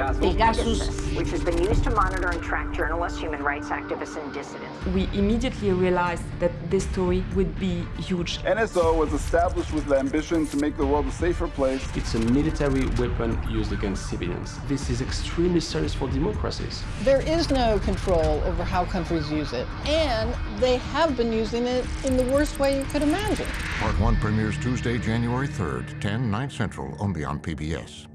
Pegasus. which has been used to monitor and track journalists, human rights activists, and dissidents. We immediately realized that this story would be huge. NSO was established with the ambition to make the world a safer place. It's a military weapon used against civilians. This is extremely serious for democracies. There is no control over how countries use it, and they have been using it in the worst way you could imagine. Part 1 premieres Tuesday, January 3rd, 10, 9 Central, only on PBS.